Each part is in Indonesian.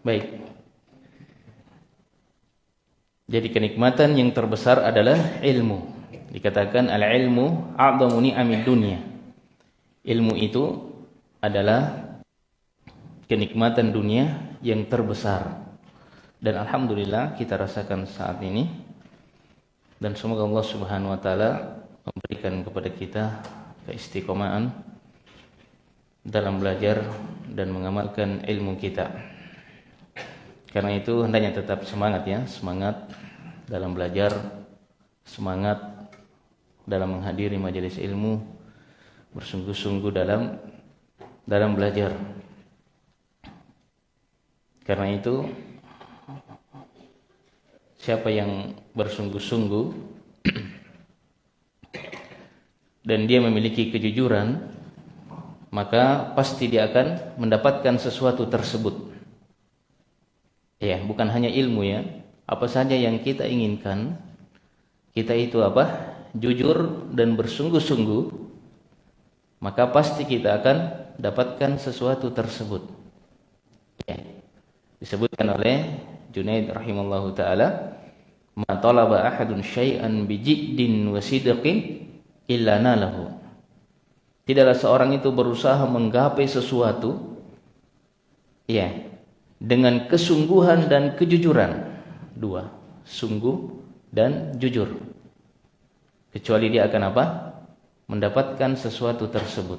Baik. Jadi kenikmatan yang terbesar adalah ilmu. Dikatakan al-ilmu a'dhamu ni'amid dunya. Ilmu itu adalah kenikmatan dunia yang terbesar. Dan alhamdulillah kita rasakan saat ini dan semoga Allah Subhanahu wa taala memberikan kepada kita keistiqomahan dalam belajar dan mengamalkan ilmu kita. Karena itu hendaknya tetap semangat ya, semangat dalam belajar, semangat dalam menghadiri majelis ilmu, bersungguh-sungguh dalam dalam belajar. Karena itu siapa yang bersungguh-sungguh dan dia memiliki kejujuran, maka pasti dia akan mendapatkan sesuatu tersebut. Ya, bukan hanya ilmu ya, apa saja yang kita inginkan kita itu apa? Jujur dan bersungguh-sungguh maka pasti kita akan dapatkan sesuatu tersebut. Ya. disebutkan oleh Junaid rahimallahu taala ma talaba ahadun syai'an bijiddin wa sidqin illa nalahu. Tidaklah seorang itu berusaha menggapai sesuatu ya dengan kesungguhan dan kejujuran. Dua sungguh dan jujur. Kecuali dia akan apa? Mendapatkan sesuatu tersebut.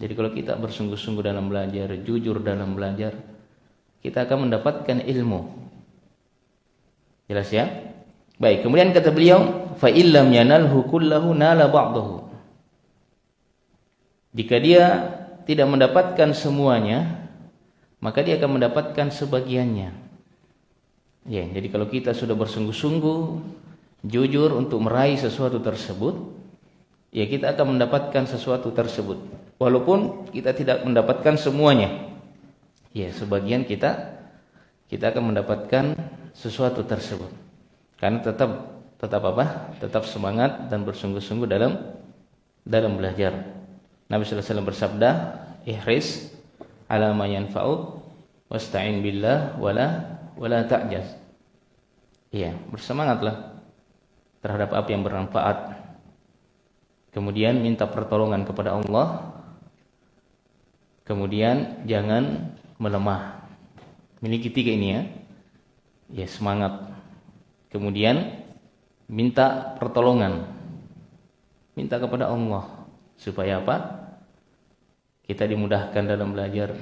Jadi kalau kita bersungguh-sungguh dalam belajar jujur dalam belajar kita akan mendapatkan ilmu. Jelas ya? Baik kemudian kata beliau fa illam yanalhu kullahu nala ba'dahu. Jika dia tidak mendapatkan semuanya maka dia akan mendapatkan sebagiannya Ya, jadi kalau kita sudah bersungguh-sungguh jujur untuk meraih sesuatu tersebut, ya kita akan mendapatkan sesuatu tersebut. Walaupun kita tidak mendapatkan semuanya. Ya, sebagian kita kita akan mendapatkan sesuatu tersebut. Karena tetap tetap apa? Tetap semangat dan bersungguh-sungguh dalam dalam belajar. Nabi sallallahu alaihi wasallam bersabda, "Ihris ala ma yanfa'uk wasta'in billah wala wala ta'jaz. Iya, bersemangatlah terhadap apa yang bermanfaat. Kemudian minta pertolongan kepada Allah. Kemudian jangan melemah. Miliki tiga ini ya. Ya, semangat. Kemudian minta pertolongan. Minta kepada Allah supaya apa? Kita dimudahkan dalam belajar.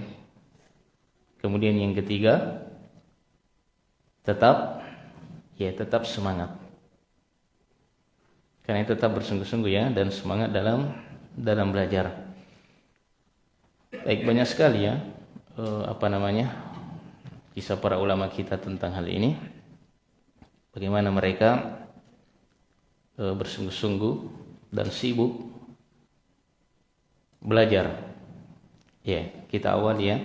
Kemudian yang ketiga, tetap ya tetap semangat. Karena tetap bersungguh-sungguh ya dan semangat dalam dalam belajar. Baik banyak sekali ya eh, apa namanya kisah para ulama kita tentang hal ini. Bagaimana mereka eh, bersungguh-sungguh dan sibuk belajar. Ya, kita awali ya.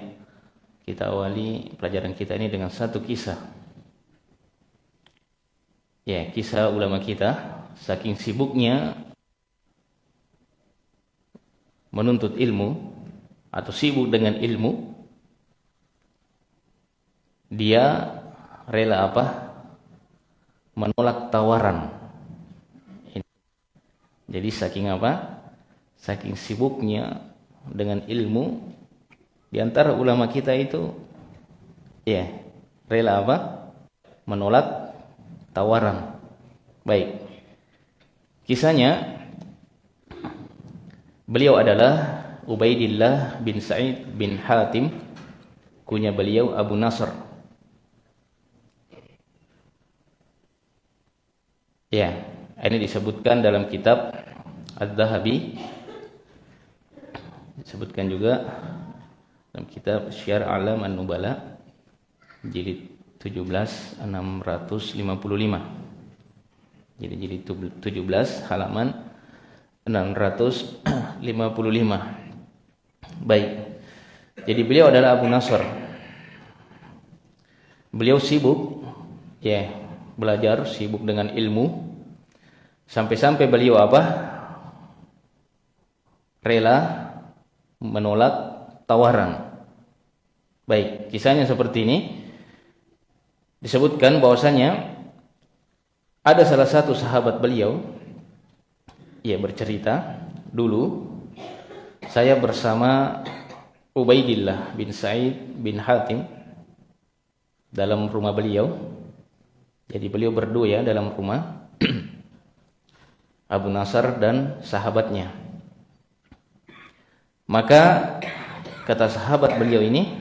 Kita awali pelajaran kita ini dengan satu kisah. Ya kisah ulama kita saking sibuknya menuntut ilmu atau sibuk dengan ilmu dia rela apa? Menolak tawaran. Jadi saking apa? Saking sibuknya dengan ilmu di antara ulama kita itu ya rela apa menolak tawaran. Baik. Kisahnya beliau adalah Ubaidillah bin Sa'id bin Hatim kunya beliau Abu Nasr. Ya, ini disebutkan dalam kitab Ad-Dhahabi disebutkan juga dalam kitab Syiar Alam An-Nubala jilid 17 655 jadi jadi 17 halaman 655 baik. Jadi beliau adalah Abu Nasr. Beliau sibuk ya belajar sibuk dengan ilmu. Sampai-sampai beliau apa? Rela menolak tawaran baik kisahnya seperti ini. Disebutkan bahwasanya ada salah satu sahabat beliau ia bercerita dulu saya bersama Ubaidillah bin Sa'id bin Hatim dalam rumah beliau. Jadi beliau berdua ya dalam rumah Abu Nasar dan sahabatnya. Maka kata sahabat beliau ini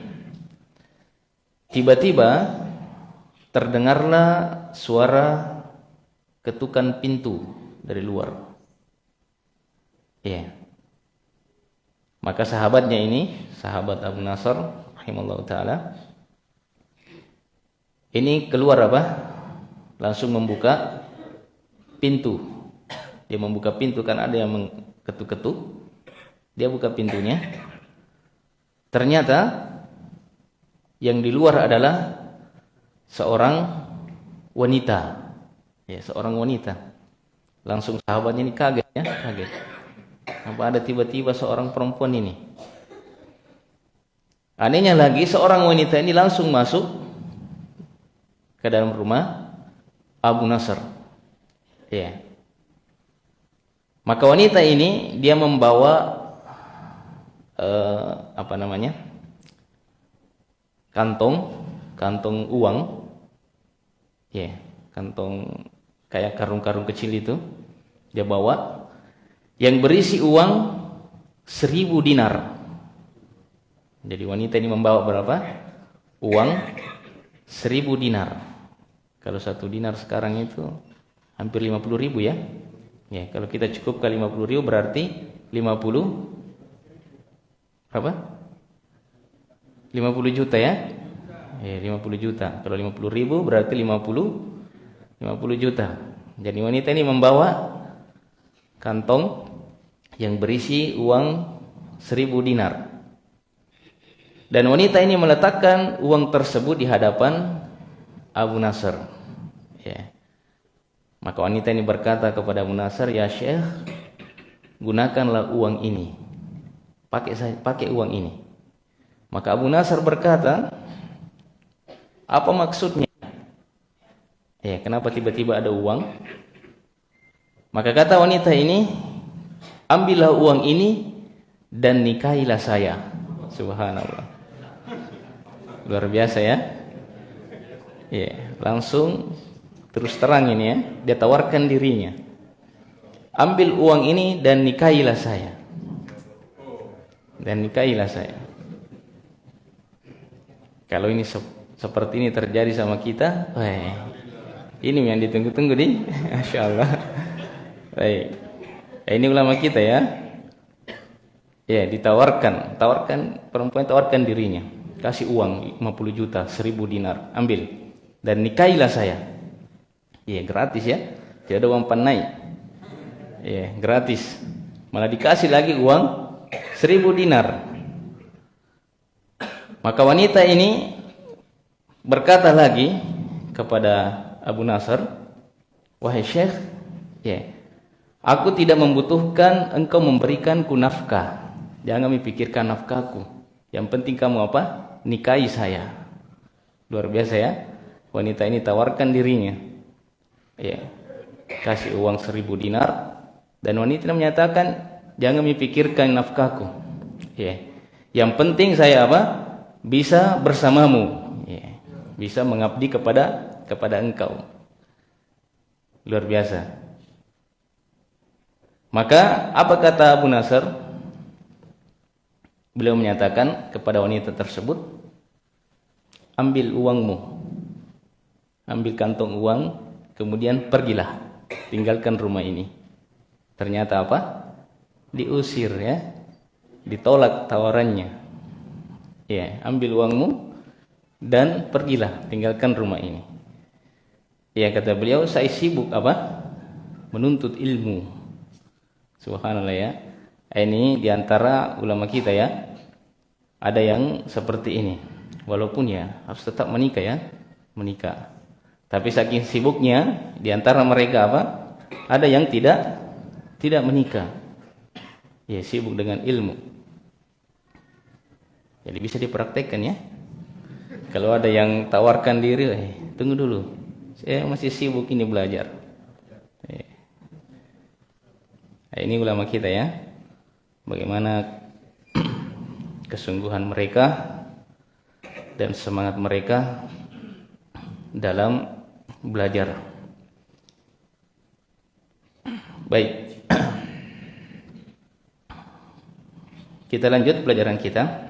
tiba-tiba terdengarlah suara ketukan pintu dari luar. Ya. Maka sahabatnya ini, sahabat Abu Nasr rahimallahu taala ini keluar apa? Langsung membuka pintu. Dia membuka pintu kan ada yang mengketuk-ketuk. Dia buka pintunya. Ternyata yang di luar adalah seorang wanita. Ya, seorang wanita. Langsung sahabatnya ini kaget ya, kaget. Apa ada tiba-tiba seorang perempuan ini? Anehnya lagi seorang wanita ini langsung masuk ke dalam rumah Abu Nasr. Ya. Maka wanita ini dia membawa uh, apa namanya? kantong, kantong uang. Ya yeah, kantong kayak karung-karung kecil itu dia bawa. Yang berisi uang seribu dinar. Jadi wanita ini membawa berapa? Uang seribu dinar. Kalau satu dinar sekarang itu hampir lima puluh ribu ya. Ya kalau kita cukup ke lima puluh ribu berarti lima puluh berapa lima puluh juta ya Ya, 50 juta. Kalau 50 ribu berarti 50 50 juta. Jadi wanita ini membawa kantong yang berisi uang 1000 dinar. Dan wanita ini meletakkan uang tersebut di hadapan Abu Nasr. Ya. Maka wanita ini berkata kepada Abu Nasr, "Ya Syekh, gunakanlah uang ini. Pakai pakai uang ini." Maka Abu Nasr berkata, apa maksudnya? Ya, kenapa tiba-tiba ada uang? Maka kata wanita ini, ambillah uang ini dan nikahilah saya. Subhanallah. Luar biasa ya. Ya, langsung terus terang ini ya, dia tawarkan dirinya. Ambil uang ini dan nikahilah saya. Dan nikahilah saya. Kalau ini seperti ini terjadi sama kita, Wah, ini yang ditunggu-tunggu nih, Masya Allah. Baik. Ini ulama kita ya. Ya, ditawarkan, tawarkan perempuan tawarkan dirinya, kasih uang 50 juta, 1000 dinar, ambil dan nikahilah saya. Ya, gratis ya. Tidak ada uang panai. Ya, gratis. Malah dikasih lagi uang 1000 dinar. Maka wanita ini berkata lagi kepada Abu Nasr, "Wahai Syekh, ya, aku tidak membutuhkan engkau memberikanku nafkah. Jangan memikirkan nafkahku. Yang penting kamu apa? Nikahi saya." Luar biasa ya. Wanita ini tawarkan dirinya. Ya. Kasih uang seribu dinar dan wanita menyatakan, "Jangan memikirkan nafkahku." Ya. Yang penting saya apa? Bisa bersamamu bisa mengabdi kepada kepada engkau. Luar biasa. Maka apa kata Abu Nasr? Beliau menyatakan kepada wanita tersebut, ambil uangmu, ambil kantong uang, kemudian pergilah, tinggalkan rumah ini. Ternyata apa? Diusir ya, ditolak tawarannya. Ya, ambil uangmu, dan pergilah tinggalkan rumah ini. Ya kata beliau saya sibuk apa? Menuntut ilmu. Subhanallah ya. Ini di antara ulama kita ya. Ada yang seperti ini. Walaupun ya harus tetap menikah ya. Menikah. Tapi saking sibuknya di antara mereka apa? Ada yang tidak tidak menikah. Ya sibuk dengan ilmu. Jadi bisa dipraktekkan ya. Kalau ada yang tawarkan diri, eh, tunggu dulu. Saya masih sibuk ini belajar. Eh. Nah, ini ulama kita ya. Bagaimana kesungguhan mereka dan semangat mereka dalam belajar. Baik. Kita lanjut pelajaran kita.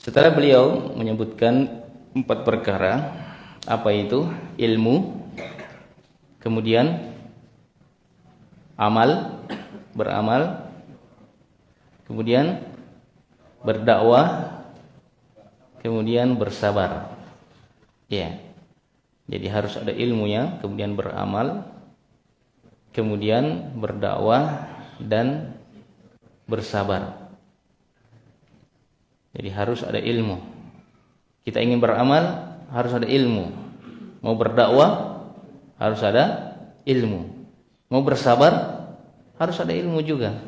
Setelah beliau menyebutkan empat perkara, apa itu? Ilmu, kemudian amal, beramal, kemudian berdakwah, kemudian bersabar. Ya. Jadi harus ada ilmunya, kemudian beramal, kemudian berdakwah dan bersabar. Jadi harus ada ilmu. Kita ingin beramal, harus ada ilmu. Mau berdakwah, harus ada ilmu. Mau bersabar, harus ada ilmu juga.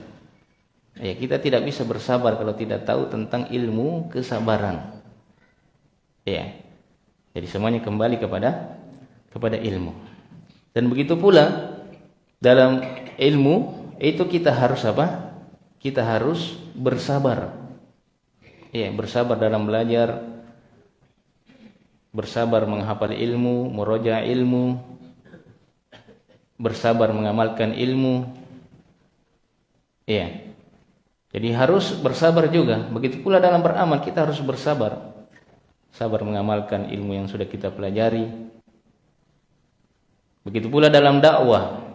Ya, kita tidak bisa bersabar kalau tidak tahu tentang ilmu kesabaran. Ya. Jadi semuanya kembali kepada kepada ilmu. Dan begitu pula dalam ilmu itu kita harus apa? Kita harus bersabar. Ya, bersabar dalam belajar, bersabar menghafal ilmu, meroja ilmu, bersabar mengamalkan ilmu. Ya. Jadi harus bersabar juga. Begitu pula dalam beramal kita harus bersabar sabar mengamalkan ilmu yang sudah kita pelajari. Begitu pula dalam dakwah.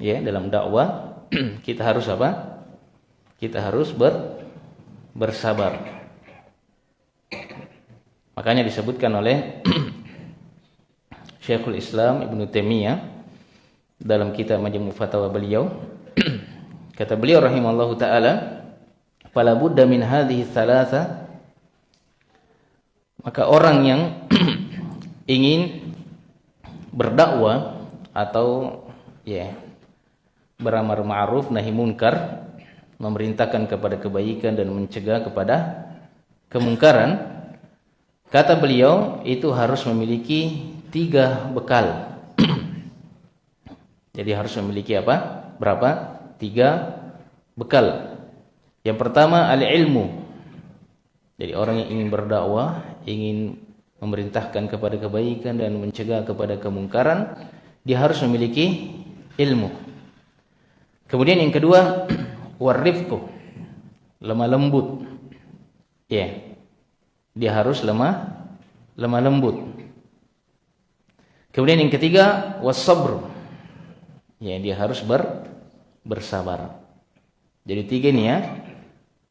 Ya, dalam dakwah kita harus apa? Kita harus ber, bersabar. Makanya disebutkan oleh Syekhul Islam Ibn Taimiyah dalam kitab Majmu' Fatawa beliau kata beliau rahimallahu taala fala budda min hadhihi thalatha maka orang yang ingin berdakwah atau ya beramar ma'ruf nahi munkar, memerintahkan kepada kebaikan dan mencegah kepada kemungkaran, kata beliau itu harus memiliki tiga bekal. Jadi harus memiliki apa? Berapa? Tiga bekal. Yang pertama al-ilmu. Jadi orang yang ingin berdakwah ingin memerintahkan kepada kebaikan dan mencegah kepada kemungkaran, dia harus memiliki ilmu. Kemudian yang kedua, warifku, lemah lembut. Ya. Dia harus lemah lemah lembut. Kemudian yang ketiga, wasabr. Ya, dia harus ber bersabar. Jadi tiga ini ya.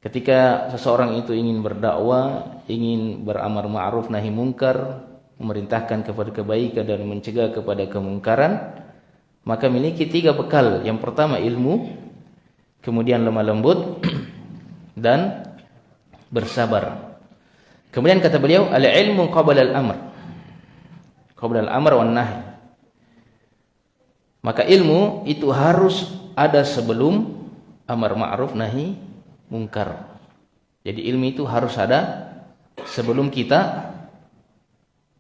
Ketika seseorang itu ingin berdakwah, ingin beramar ma'ruf nahi mungkar, memerintahkan kepada kebaikan dan mencegah kepada kemungkaran, maka miliki tiga bekal. Yang pertama ilmu, kemudian lemah lembut dan bersabar. Kemudian kata beliau, al-ilmu qabla al-amr. Qabla al-amr wan nahi. Maka ilmu itu harus ada sebelum amar ma'ruf nahi mungkar. Jadi ilmu itu harus ada sebelum kita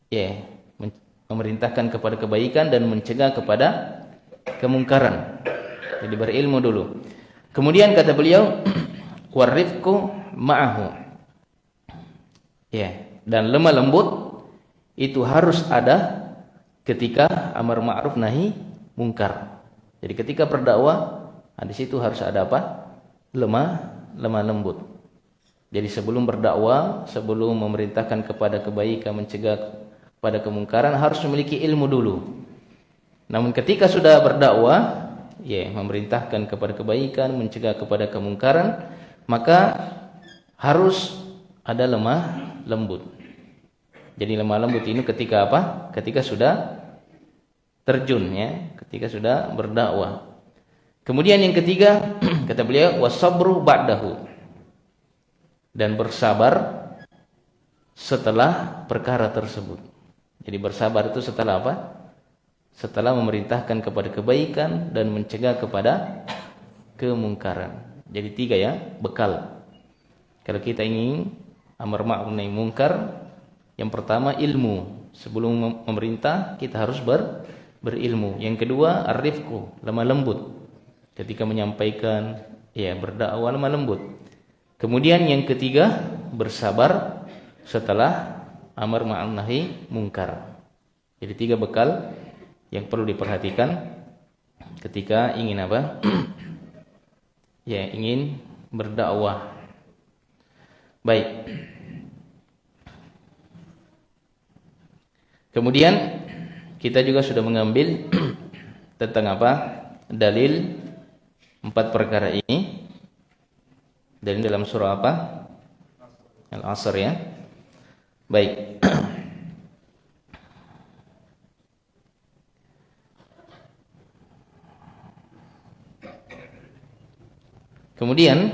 ya memerintahkan kepada kebaikan dan mencegah kepada kemungkaran. Jadi berilmu dulu. Kemudian kata beliau warifku ma'ahu. Ya, dan lemah lembut itu harus ada ketika amar ma'ruf nahi mungkar. Jadi ketika berdakwah, nah di situ harus ada apa? Lemah lemah lembut. Jadi sebelum berdakwah, sebelum memerintahkan kepada kebaikan, mencegah pada kemungkaran harus memiliki ilmu dulu. Namun ketika sudah berdakwah, ya, memerintahkan kepada kebaikan, mencegah kepada kemungkaran, maka harus ada lemah lembut. Jadi lemah lembut ini ketika apa? Ketika sudah terjun ya, ketika sudah berdakwah. Kemudian yang ketiga, kata beliau, wasabru ba'dahu. Dan bersabar setelah perkara tersebut. Jadi bersabar itu setelah apa? Setelah memerintahkan kepada kebaikan dan mencegah kepada kemungkaran. Jadi tiga ya, bekal. Kalau kita ingin amar ma'ruf nahi mungkar, yang pertama ilmu. Sebelum memerintah kita harus ber, berilmu. Yang kedua arifku, lemah lembut. Ketika menyampaikan ya berdakwah lemah lembut. Kemudian yang ketiga bersabar setelah amar ma'ruf nahi mungkar. Jadi tiga bekal yang perlu diperhatikan ketika ingin apa? ya, ingin berdakwah. Baik. Kemudian kita juga sudah mengambil tentang apa? Dalil empat perkara ini. Dan dalam surah apa? Al-Asr ya. Baik. Kemudian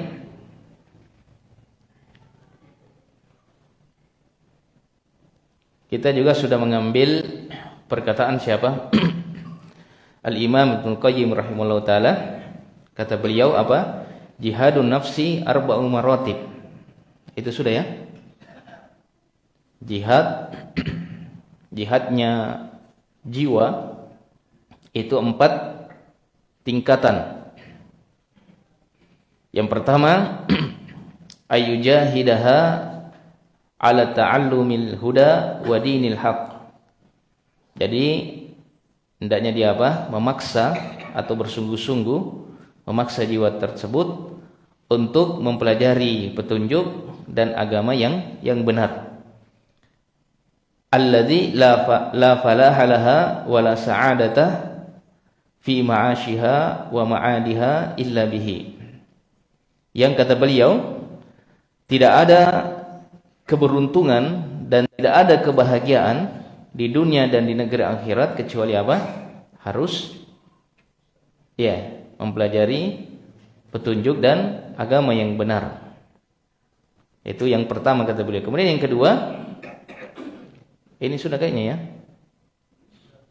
kita juga sudah mengambil perkataan siapa? Al-Imam Ibnu Qayyim rahimahullah taala kata beliau apa? Jihadun nafsi arba'u maratib. Itu sudah ya? Jihad jihadnya jiwa itu empat tingkatan yang pertama ayyujahidaha ala ta'allumil huda wa dinil haq. Jadi hendaknya dia apa? Memaksa atau bersungguh-sungguh memaksa jiwa tersebut untuk mempelajari petunjuk dan agama yang yang benar. Alladzi la la falaha laha wa la sa'adata fi ma'ashiha wa ma'adiha illa bihi yang kata beliau tidak ada keberuntungan dan tidak ada kebahagiaan di dunia dan di negeri akhirat kecuali apa? Harus ya, mempelajari petunjuk dan agama yang benar. Itu yang pertama kata beliau. Kemudian yang kedua, ini sudah kayaknya ya?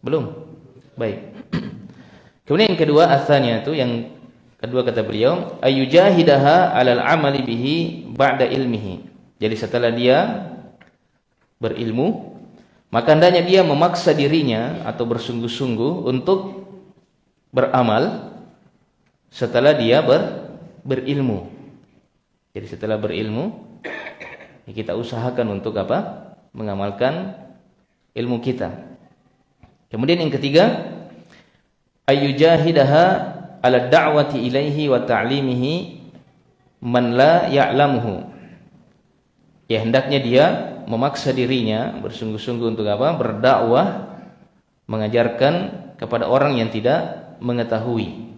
Belum. Baik. Kemudian yang kedua asalnya itu yang Kedua kata beliau, ayujahidaha 'alal 'amali bihi ba'da ilmihi. Jadi setelah dia berilmu, maka hendaknya dia memaksa dirinya atau bersungguh-sungguh untuk beramal setelah dia ber, berilmu. Jadi setelah berilmu, ya kita usahakan untuk apa? Mengamalkan ilmu kita. Kemudian yang ketiga, ayujahidaha ala da'wati ilaihi wa ta'limihi man la ya'lamuhu. Ya hendaknya dia memaksa dirinya bersungguh-sungguh untuk apa? Berdakwah mengajarkan kepada orang yang tidak mengetahui.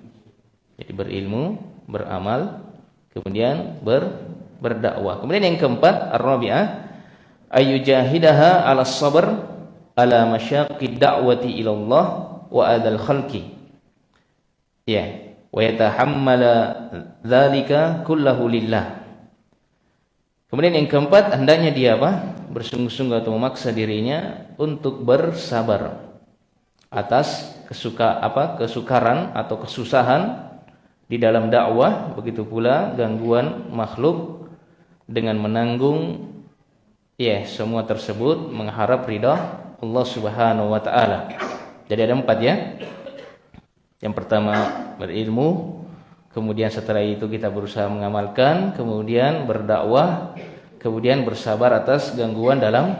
Jadi berilmu, beramal, kemudian ber berdakwah. Kemudian yang keempat, ar-rabi'ah ayyujahidaha 'ala sabr ala masyaqqid da'wati ila Allah wa adal khalqi. Ya wa yatahammala dzalika kullahu lillah. Kemudian yang keempat hendaknya dia apa? Bersungguh-sungguh atau memaksa dirinya untuk bersabar atas kesuka apa? Kesukaran atau kesusahan di dalam dakwah begitu pula gangguan makhluk dengan menanggung ya semua tersebut mengharap ridha Allah Subhanahu wa taala. Jadi ada empat ya. Yang pertama berilmu, kemudian setelah itu kita berusaha mengamalkan, kemudian berdakwah, kemudian bersabar atas gangguan dalam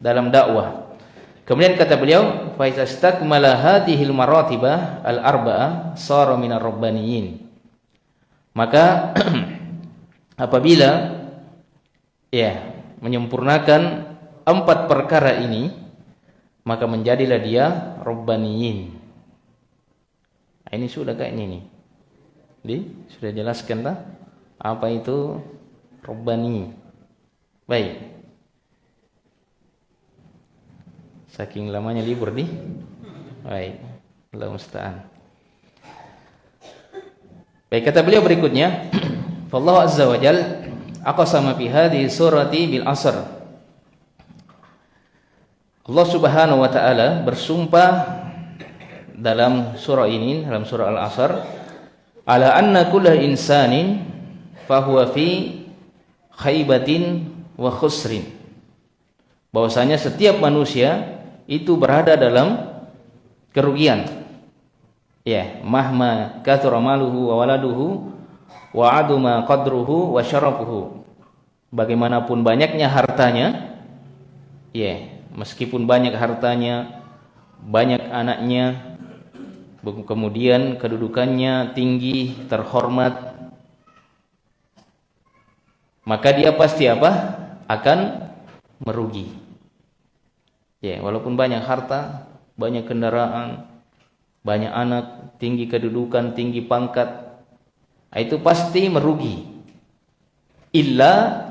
dalam dakwah. Kemudian kata beliau, fa istastakmala hadhil maratibah al-arba'ah sara minar rabbaniyin. Maka apabila ya menyempurnakan empat perkara ini, maka menjadilah dia rabbaniyin Ah, ini sudah kayak ini nih. Di sudah jelaskan tak? Apa itu robbani? Baik. Saking lamanya libur di. Baik. Allah musta'an. Baik kata beliau berikutnya, Allah azza wa jal aqsama fi hadhihi surati bil asr. Allah Subhanahu wa taala bersumpah dalam surah ini dalam surah Al-Asr ala anna kullu insanin fahuwa fi khaibatin wa khusrin. Bahwasanya setiap manusia itu berada dalam kerugian. Ya, mahma kathura maluhu wa waladuhu wa aduma qadruhu wa syarafuhu. Bagaimanapun banyaknya hartanya, ya, meskipun banyak hartanya, banyak anaknya, kemudian kedudukannya tinggi, terhormat, maka dia pasti apa? akan merugi. Ya, walaupun banyak harta, banyak kendaraan, banyak anak, tinggi kedudukan, tinggi pangkat, itu pasti merugi. Illa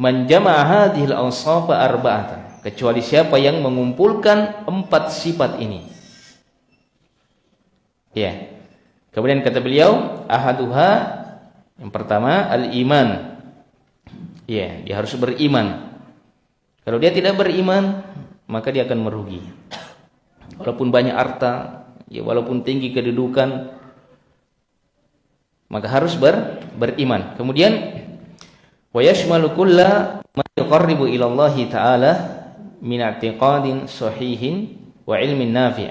man jama'a arba'atan. Kecuali siapa yang mengumpulkan empat sifat ini. Ya. Kemudian kata beliau, ahaduha yang pertama al-iman. Ya, dia harus beriman. Kalau dia tidak beriman, maka dia akan merugi. Walaupun banyak harta, ya walaupun tinggi kedudukan, maka harus ber, beriman. Kemudian wa yashmalu kulla ma yuqarribu taala min i'tiqadin sahihin wa ilmin nafi'.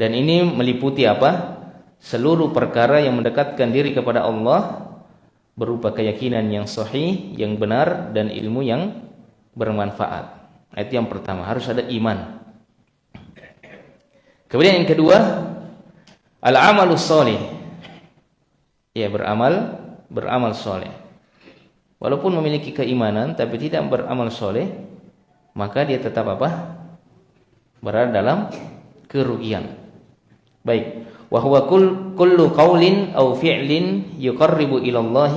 Dan ini meliputi apa? Seluruh perkara yang mendekatkan diri kepada Allah berupa keyakinan yang sahih, yang benar dan ilmu yang bermanfaat. Itu yang pertama, harus ada iman. Kemudian yang kedua, al-amalus soleh. Ya, beramal, beramal soleh. Walaupun memiliki keimanan tapi tidak beramal soleh, maka dia tetap apa? Berada dalam kerugian. Baik. Wa huwa kullu qaulin aw fi'lin yuqarribu ila Allah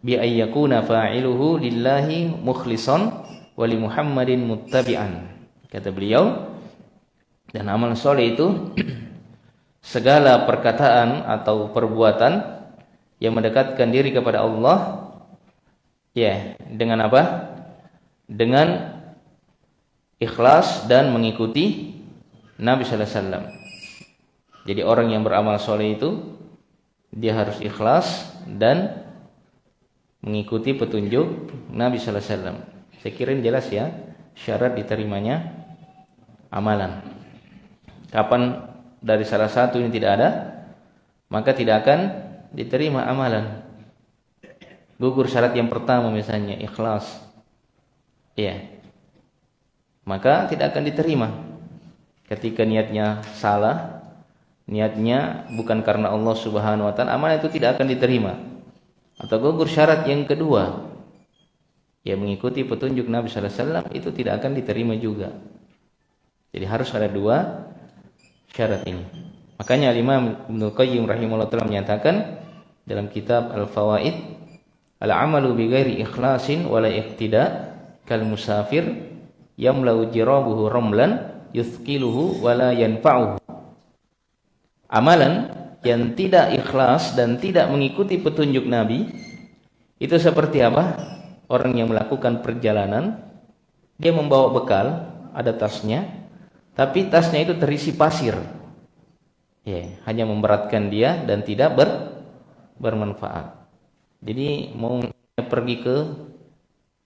bi ay yakuna fa'iluhu lillahi mukhlishan wa li Muhammadin muttabi'an. Kata beliau dan amal soleh itu segala perkataan atau perbuatan yang mendekatkan diri kepada Allah ya dengan apa? Dengan ikhlas dan mengikuti Nabi sallallahu alaihi wasallam. Jadi orang yang beramal soleh itu dia harus ikhlas dan mengikuti petunjuk Nabi Sallallahu Alaihi Wasallam. Saya kira jelas ya syarat diterimanya amalan. Kapan dari salah satu ini tidak ada, maka tidak akan diterima amalan. Gugur syarat yang pertama misalnya ikhlas. Iya. Maka tidak akan diterima. Ketika niatnya salah, niatnya bukan karena Allah Subhanahu wa taala, amal itu tidak akan diterima. Atau gugur syarat yang kedua, yang mengikuti petunjuk Nabi sallallahu alaihi wasallam itu tidak akan diterima juga. Jadi harus ada dua syarat ini. Makanya Imam Ibnu Qayyim rahimahullah taala menyatakan dalam kitab Al-Fawaid, al-amalu bi ghairi ikhlasin wala iqtida kal musafir yamlau jirabuhu ramlan yuthqiluhu wala yanfa'uhu amalan yang tidak ikhlas dan tidak mengikuti petunjuk Nabi itu seperti apa? Orang yang melakukan perjalanan dia membawa bekal, ada tasnya, tapi tasnya itu terisi pasir. Ya, hanya memberatkan dia dan tidak ber, bermanfaat. Jadi mau pergi ke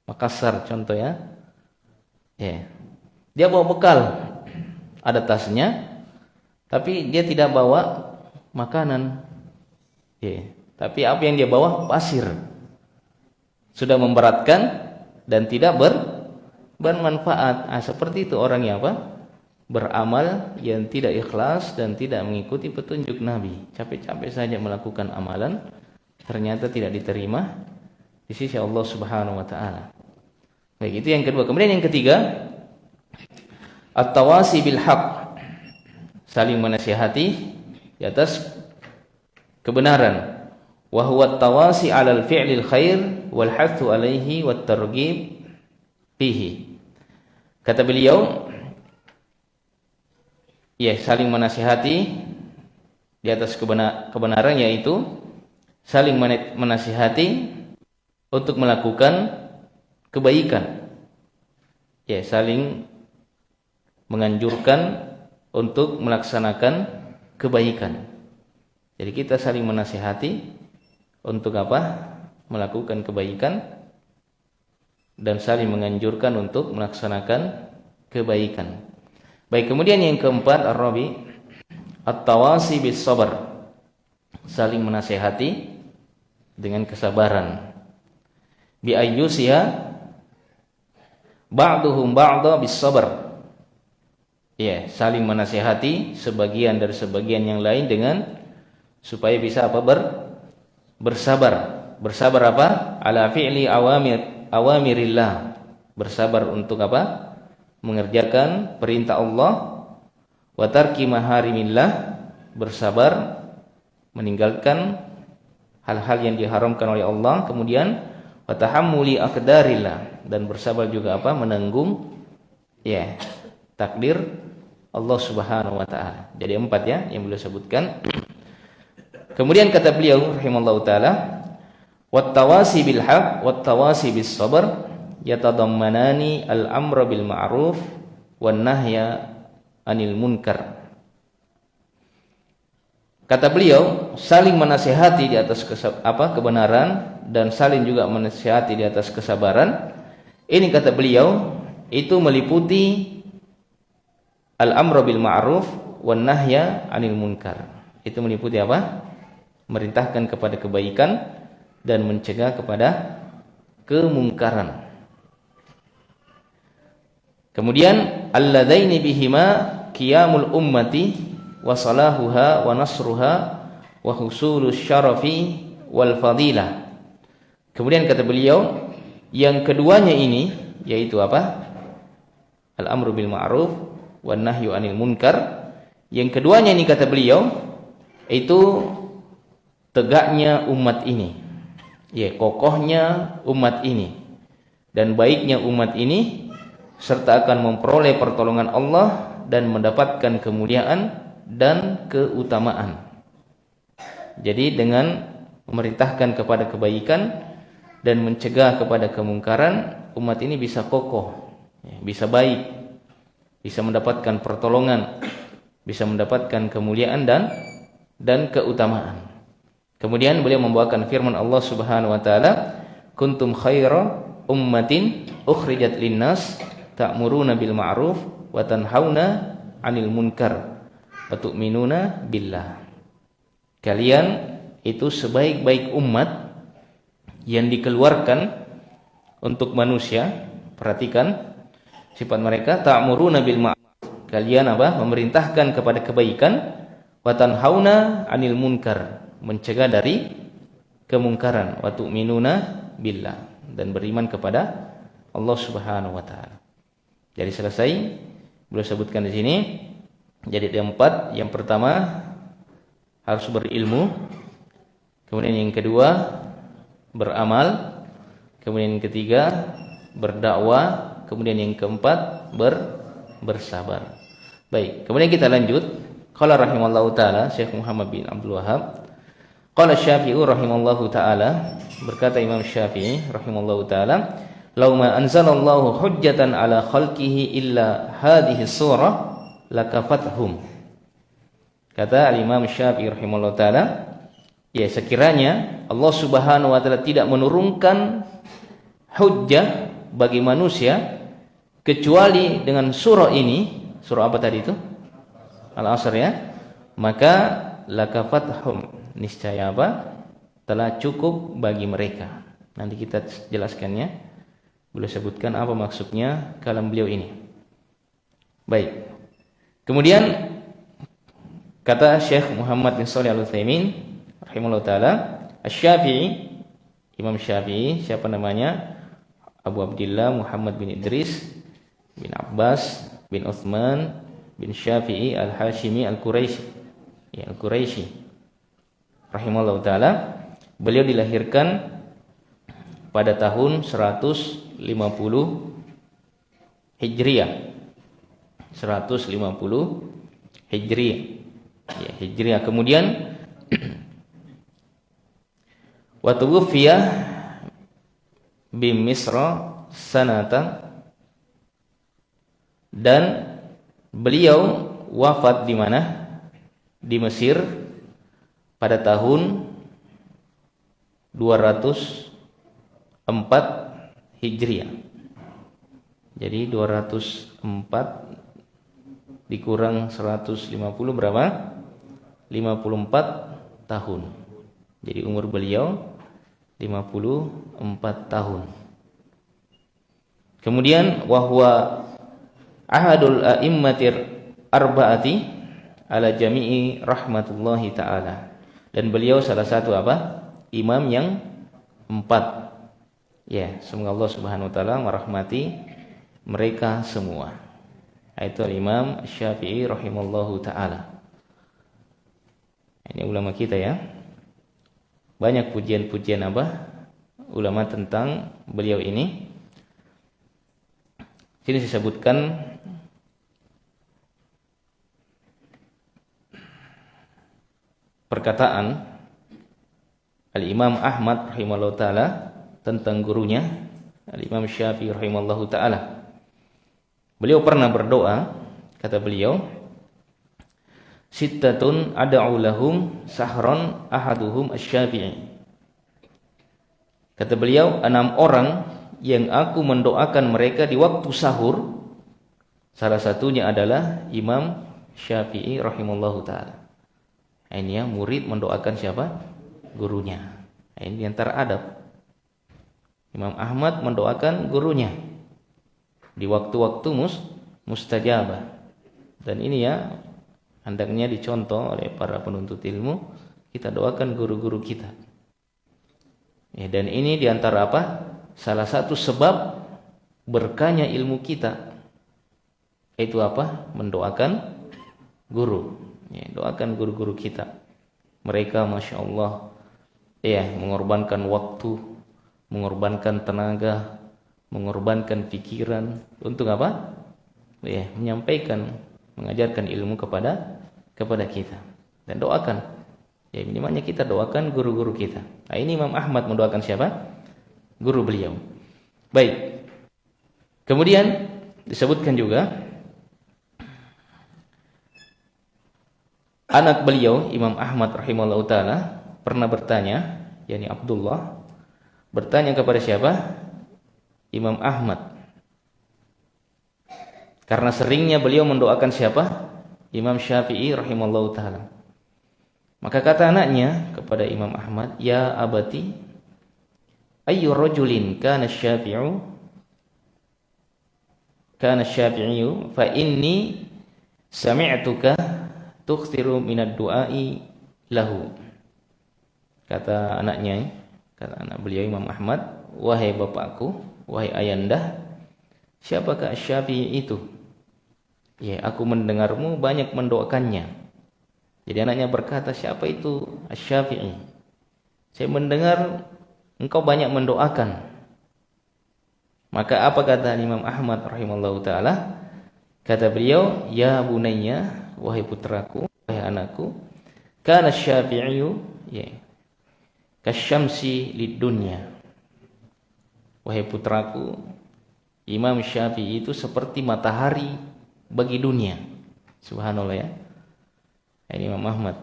Makassar contoh ya. Ya. Dia bawa bekal. Ada tasnya, tapi dia tidak bawa makanan. Ya. Tapi apa yang dia bawa? Pasir. Sudah memberatkan dan tidak ber bermanfaat. Ah, seperti itu orang yang apa? Beramal yang tidak ikhlas dan tidak mengikuti petunjuk Nabi. Capek-capek saja melakukan amalan, ternyata tidak diterima di sisi Allah Subhanahu wa taala. Baik, itu yang kedua. Kemudian yang ketiga, at-tawasi bil haqq saling menasihati di atas kebenaran wa huwa tawasi 'alal fi'lil khair wal hathu 'alaihi wat targhib fihi kata beliau ya saling menasihati di atas kebenaran yaitu saling menasihati untuk melakukan kebaikan ya saling menganjurkan untuk melaksanakan kebaikan. Jadi kita saling menasihati untuk apa? Melakukan kebaikan dan saling menganjurkan untuk melaksanakan kebaikan. Baik, kemudian yang keempat Ar-Rabi at-tawasi bis sabar. Saling menasehati dengan kesabaran. Bi ayyusiha ba'duhum ba'da bis sabar. Ya, saling menasehati sebagian dari sebagian yang lain dengan supaya bisa apa ber bersabar. Bersabar apa? Ala fi'li awamir awamirillah. Bersabar untuk apa? Mengerjakan perintah Allah wa tarki maharimillah. Bersabar meninggalkan hal-hal yang diharamkan oleh Allah, kemudian wa tahammuli dan bersabar juga apa? menanggung ya, takdir Allah Subhanahu wa taala. Jadi empat ya yang beliau sebutkan. Kemudian kata beliau rahimallahu taala, "Wattawasi bil haq wattawasi bis sabr yatadammanani al-amra bil ma'ruf wan nahya anil munkar." Kata beliau, saling menasihati di atas apa kebenaran dan saling juga menasihati di atas kesabaran. Ini kata beliau itu meliputi Al-amru bil ma'ruf wan nahya 'anil munkar. Itu meliputi apa? Merintahkan kepada kebaikan dan mencegah kepada kemungkaran. Kemudian alladaini bihima qiyamul ummati wa salahuha wa nasruha wa husulus syarafi wal fadilah. Kemudian kata beliau, yang keduanya ini yaitu apa? Al-amru bil ma'ruf wan nahyu anil munkar. Yang keduanya ini kata beliau itu tegaknya umat ini. Ya, kokohnya umat ini dan baiknya umat ini serta akan memperoleh pertolongan Allah dan mendapatkan kemuliaan dan keutamaan. Jadi dengan memerintahkan kepada kebaikan dan mencegah kepada kemungkaran, umat ini bisa kokoh, ya, bisa baik, bisa mendapatkan pertolongan, bisa mendapatkan kemuliaan dan dan keutamaan. Kemudian beliau membawakan firman Allah Subhanahu wa taala, "Kuntum khaira ummatin ukhrijat linnas ta'muruna bil ma'ruf wa tanhauna 'anil munkar wa tu'minuna billah." Kalian itu sebaik-baik umat yang dikeluarkan untuk manusia. Perhatikan sifat mereka ta'muruna bil ma'ruf. Kalian apa? Memerintahkan kepada kebaikan wa tanhauna 'anil munkar, mencegah dari kemungkaran wa tu'minuna billah dan beriman kepada Allah Subhanahu wa taala. Jadi selesai beliau sebutkan di sini jadi ada empat. Yang pertama harus berilmu. Kemudian yang kedua beramal. Kemudian yang ketiga berdakwah kemudian yang keempat ber bersabar. Baik, kemudian kita lanjut. Qala rahimallahu taala Syekh Muhammad bin Abdul Wahab. Qala Syafi'i rahimallahu taala berkata Imam Syafi'i rahimallahu taala, "Lau ma anzalallahu hujjatan ala khalqihi illa hadhihi surah lakafathum." Kata Imam Syafi'i rahimallahu taala, ya sekiranya Allah Subhanahu wa taala tidak menurunkan hujjah bagi manusia kecuali dengan surah ini, surah apa tadi itu? Al-Asr ya. Maka lakafathum niscaya apa? telah cukup bagi mereka. Nanti kita jelaskannya. Boleh sebutkan apa maksudnya kalam beliau ini. Baik. Kemudian kata Syekh Muhammad bin Shalih Al-Utsaimin rahimahullah taala, Asy-Syafi'i Imam Syafi'i siapa namanya? Abu Abdullah Muhammad bin Idris bin Abbas bin Uthman bin Syafi'i Al-Hashimi Al-Quraisy ya Al-Quraisy rahimahullah taala beliau dilahirkan pada tahun 150 Hijriah. 150 Hijriah. Ya Hijriah. Kemudian wa tuwfiya bimisra sanata dan beliau wafat di mana? Di Mesir pada tahun 204 Hijriah. Jadi 204 dikurang 150 berapa? 54 tahun. Jadi umur beliau 54 tahun. Kemudian wahwa ahadul a'immatir arba'ati ala jami'i rahmatullahi taala. Dan beliau salah satu apa? Imam yang empat. Ya, semoga Allah Subhanahu wa taala merahmati mereka semua. Itu Imam Syafi'i rahimallahu taala. Ini ulama kita ya banyak pujian-pujian apa ulama tentang beliau ini. Sini disebutkan perkataan Al-Imam Ahmad rahimahullah taala tentang gurunya Al-Imam Syafi'i rahimahullah taala. Beliau pernah berdoa, kata beliau, Sittatun ad'u lahum sahron ahaduhum asy-Syafi'i. Kata beliau, enam orang yang aku mendoakan mereka di waktu sahur. Salah satunya adalah Imam Syafi'i rahimallahu taala. Ini ya murid mendoakan siapa? Gurunya. Ini antara adab. Imam Ahmad mendoakan gurunya. Di waktu-waktu mus mustajabah. Dan ini ya hendaknya dicontoh oleh para penuntut ilmu kita doakan guru-guru kita. Ya, dan ini di antara apa? Salah satu sebab berkahnya ilmu kita itu apa? Mendoakan guru. Ya, doakan guru-guru kita. Mereka masya Allah ya mengorbankan waktu mengorbankan tenaga mengorbankan pikiran untuk apa? Ya menyampaikan mengajarkan ilmu kepada kepada kita. Dan doakan. Ya minimalnya kita doakan guru-guru kita. Nah ini Imam Ahmad mendoakan siapa? Guru beliau. Baik. Kemudian disebutkan juga anak beliau Imam Ahmad rahimahullah taala pernah bertanya yakni Abdullah bertanya kepada siapa Imam Ahmad karena seringnya beliau mendoakan siapa? Imam Syafi'i rahimallahu taala. Maka kata anaknya kepada Imam Ahmad, "Ya abati, ayyu rajulin kana Syafi'u kana Syafi'i fa inni sami'tuka tukhtiru minad du'ai lahu." Kata anaknya, kata anak beliau Imam Ahmad, "Wahai bapakku, wahai ayanda, siapakah Syafi'i itu?" Ya, aku mendengarmu banyak mendoakannya. Jadi anaknya berkata, siapa itu Asy-Syafi'i? Saya mendengar engkau banyak mendoakan. Maka apa kata Imam Ahmad rahimallahu taala? Kata beliau, "Ya bunayya, wahai putraku, wahai anakku, kana Syafi'iyu ya kasyamsi lid dunya." Wahai putraku, Imam Syafi'i itu seperti matahari bagi dunia. Subhanallah ya. Ini Imam Ahmad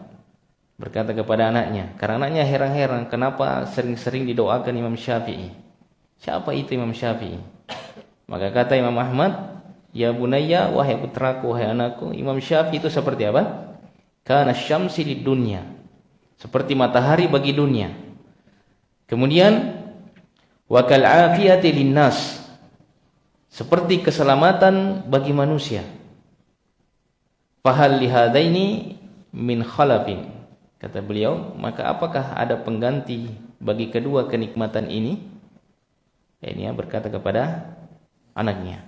berkata kepada anaknya, karena anaknya heran-heran kenapa sering-sering didoakan Imam Syafi'i. Siapa itu Imam Syafi'i? Maka kata Imam Ahmad, Ya bunayya, wahai putraku, wahai anakku, Imam Syafi'i itu seperti apa? Karena syamsi di dunia. Seperti matahari bagi dunia. Kemudian, wakal afiyati linnas seperti keselamatan bagi manusia. Fahal lihadaini min khalafin. Kata beliau, maka apakah ada pengganti bagi kedua kenikmatan ini? Ini ya berkata kepada anaknya.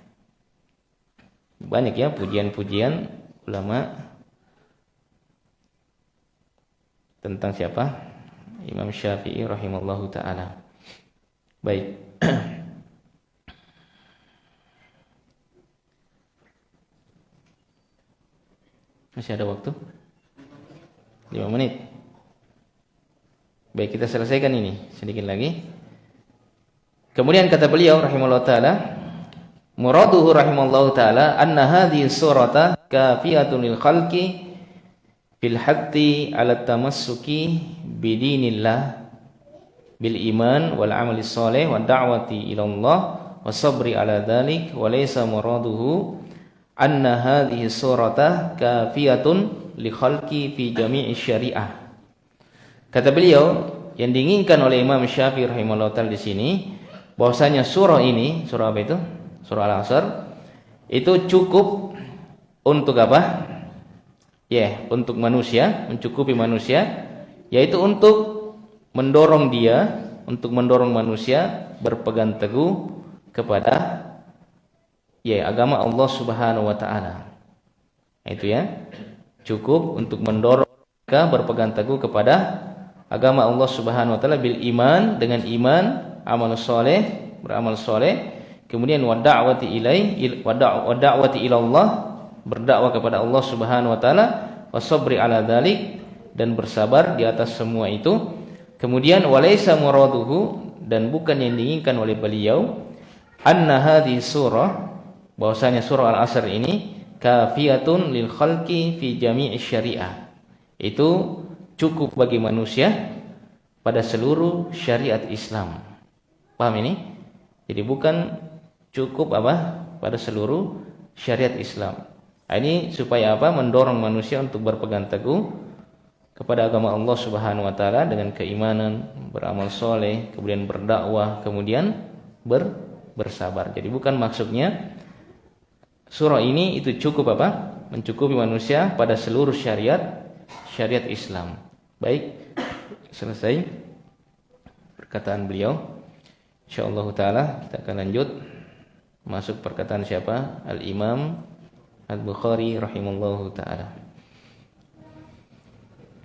Banyak ya pujian-pujian ulama tentang siapa? Imam Syafi'i rahimallahu taala. Baik. Masih ada waktu? 5 menit. Baik, kita selesaikan ini sedikit lagi. Kemudian kata beliau rahimahullah taala, muraduhu rahimahullah taala anna hadhihi surata kafiyatun lil khalqi bil hatti ala tamassuki bidinillah bil iman wal amali saleh wa da'wati ila Allah wasabri ala dhalik wa laysa muraduhu anna hadhihi surata kafiyatun li khalqi fi jami'i syariah. Kata beliau, yang diinginkan oleh Imam Syafi'i rahimahullah taala di sini bahwasanya surah ini, surah apa itu? Surah Al-Asr itu cukup untuk apa? Ya, yeah, untuk manusia, mencukupi manusia yaitu untuk mendorong dia untuk mendorong manusia berpegang teguh kepada ya agama Allah Subhanahu wa taala. Itu ya. Cukup untuk mendorong mereka berpegang teguh kepada agama Allah Subhanahu wa taala bil iman dengan iman, amal soleh, beramal soleh, kemudian wa da'wati ilai wa da'wati ila Allah, berdakwah kepada Allah Subhanahu wa taala, wa sabri ala dzalik dan bersabar di atas semua itu Kemudian walaisa muraduhu dan bukan yang diinginkan oleh beliau anna hadhi surah bahwasanya surah Al-Asr ini kafiyatun lil khalqi fi jami'i syariah. Itu cukup bagi manusia pada seluruh syariat Islam. Paham ini? Jadi bukan cukup apa pada seluruh syariat Islam. Ini supaya apa? Mendorong manusia untuk berpegang teguh kepada agama Allah Subhanahu wa taala dengan keimanan, beramal soleh, kemudian berdakwah, kemudian ber, bersabar. Jadi bukan maksudnya surah ini itu cukup apa? Mencukupi manusia pada seluruh syariat syariat Islam. Baik, selesai perkataan beliau. Insyaallah taala kita akan lanjut masuk perkataan siapa? Al-Imam Al-Bukhari rahimallahu taala.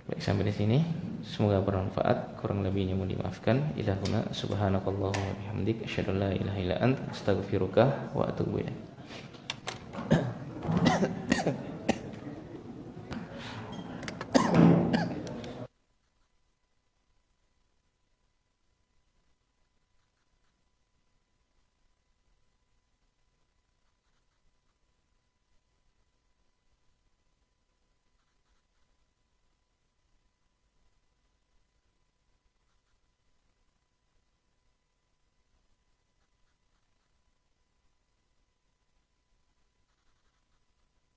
Baik sampai di sini. Semoga bermanfaat. Kurang lebihnya mohon dimaafkan. Ilahuna subhanakallah wa bihamdik asyhadu an la ilaha illa anta astaghfiruka wa atubu ilaik.